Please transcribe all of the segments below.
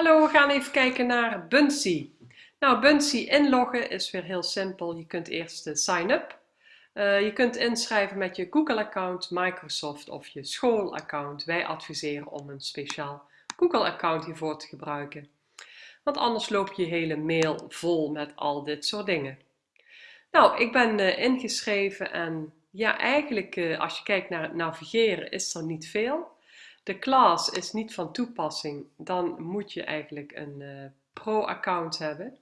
Hallo, we gaan even kijken naar Bunsy. Nou, Bunsy inloggen is weer heel simpel. Je kunt eerst uh, sign up. Uh, je kunt inschrijven met je Google-account, Microsoft of je school-account. Wij adviseren om een speciaal Google-account hiervoor te gebruiken. Want anders loop je hele mail vol met al dit soort dingen. Nou, ik ben uh, ingeschreven en ja, eigenlijk als je kijkt naar het navigeren is er niet veel de class is niet van toepassing, dan moet je eigenlijk een uh, pro-account hebben.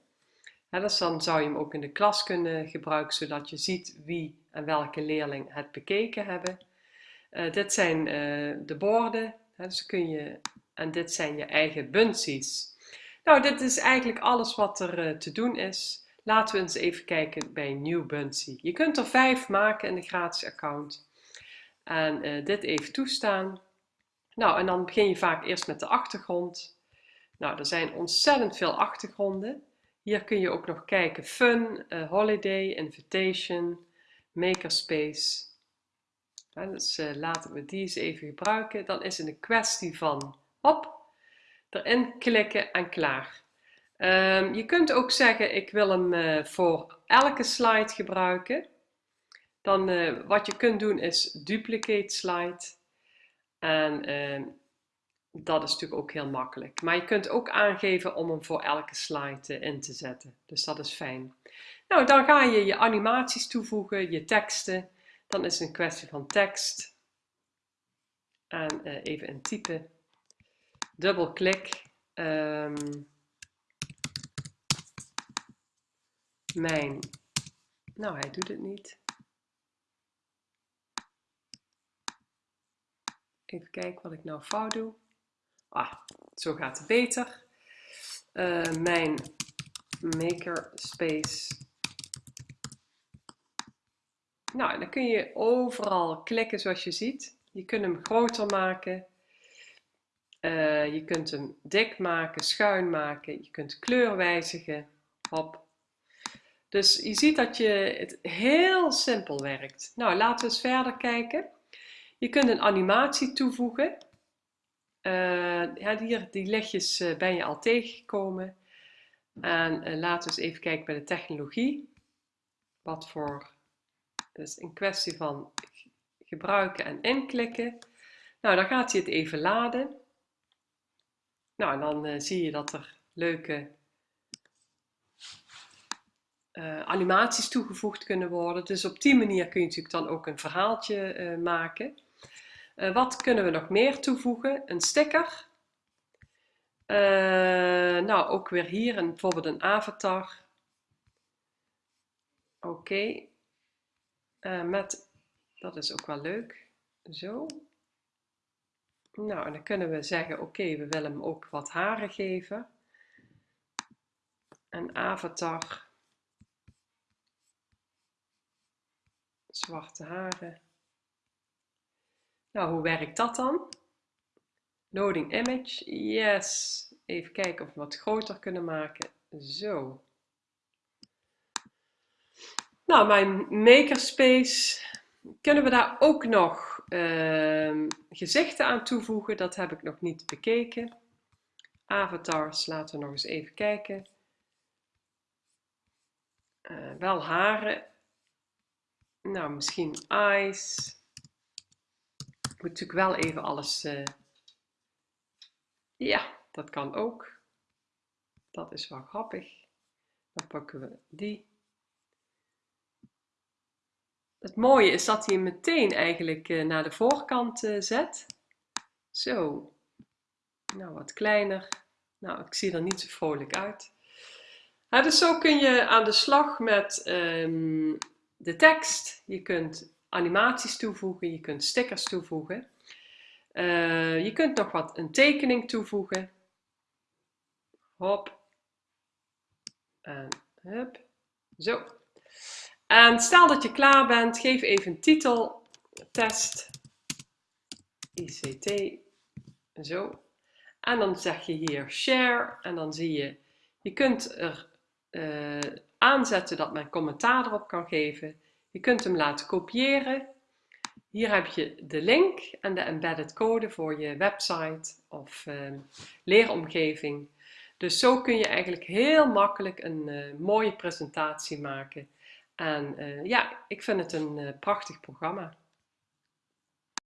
Ja, dan zou je hem ook in de klas kunnen gebruiken, zodat je ziet wie en welke leerling het bekeken hebben. Uh, dit zijn uh, de borden, hè, dus kun je, en dit zijn je eigen bunsies. Nou, dit is eigenlijk alles wat er te doen is. Laten we eens even kijken bij New Bunsy. Je kunt er vijf maken in de gratis account. En dit even toestaan. Nou, en dan begin je vaak eerst met de achtergrond. Nou, er zijn ontzettend veel achtergronden. Hier kun je ook nog kijken Fun, uh, Holiday, Invitation, Makerspace. Ja, dus uh, laten we die eens even gebruiken. Dan is het een kwestie van hop, erin klikken en klaar. Um, je kunt ook zeggen ik wil hem uh, voor elke slide gebruiken. Dan wat je kunt doen is duplicate slide. En ehm, dat is natuurlijk ook heel makkelijk. Maar je kunt ook aangeven om hem voor elke slide uh, in te zetten. Dus dat is fijn. Nou, dan ga je je animaties toevoegen, je teksten. Dan is het een kwestie van tekst. En uh, even intypen. Dubbelklik. Um, mijn. Nou, hij doet het niet. Even kijken wat ik nou fout doe. Ah, zo gaat het beter. Uh, mijn makerspace. Nou, dan kun je overal klikken zoals je ziet. Je kunt hem groter maken. Uh, je kunt hem dik maken, schuin maken. Je kunt kleur wijzigen. Hop. Dus je ziet dat je het heel simpel werkt. Nou, laten we eens verder kijken. Je kunt een animatie toevoegen. Uh, ja, hier, die lichtjes uh, ben je al tegengekomen. En uh, laten we eens even kijken bij de technologie. Wat voor, dus een kwestie van gebruiken en inklikken. Nou, dan gaat hij het even laden. Nou, en dan zie je dat er leuke animaties toegevoegd kunnen worden. Dus op die manier kun je natuurlijk dan ook een verhaaltje maken. Uh, wat kunnen we nog meer toevoegen? Een sticker. Uh, nou, ook weer hier een, bijvoorbeeld een avatar. Oké. Uh, met, dat is ook wel leuk. Zo. Nou, en dan kunnen we zeggen, oké, we willen hem ook wat haren geven. Een avatar. Zwarte haren. Nou, hoe werkt dat dan? Loading image, yes. Even kijken of we wat groter kunnen maken. Zo. Nou, mijn makerspace, kunnen we daar ook nog uh, gezichten aan toevoegen? Dat heb ik nog niet bekeken. Avatars, laten we nog eens even kijken. Uh, wel haren. Nou, misschien eyes moet natuurlijk wel even alles... Uh... Ja, dat kan ook. Dat is wel grappig. Dan pakken we die. Het mooie is dat hij hem meteen eigenlijk uh, naar de voorkant uh, zet. Zo. Nou, wat kleiner. Nou, ik zie er niet zo vrolijk uit. Dus zo kun je aan de slag met um, de tekst. Je kunt animaties toevoegen, je kunt stickers toevoegen. Uh, je kunt nog wat een tekening toevoegen. Hop. En hup. Zo. En stel dat je klaar bent, geef even een titel. Test. ICT. Zo. En dan zeg je hier share. En dan zie je, je kunt er uh, aanzetten dat men commentaar erop kan geven. Je kunt hem laten kopiëren. Hier heb je de link en de embedded code voor je website of uh, leeromgeving. Dus zo kun je eigenlijk heel makkelijk een mooie presentatie maken. En ja, ik vind het een prachtig programma.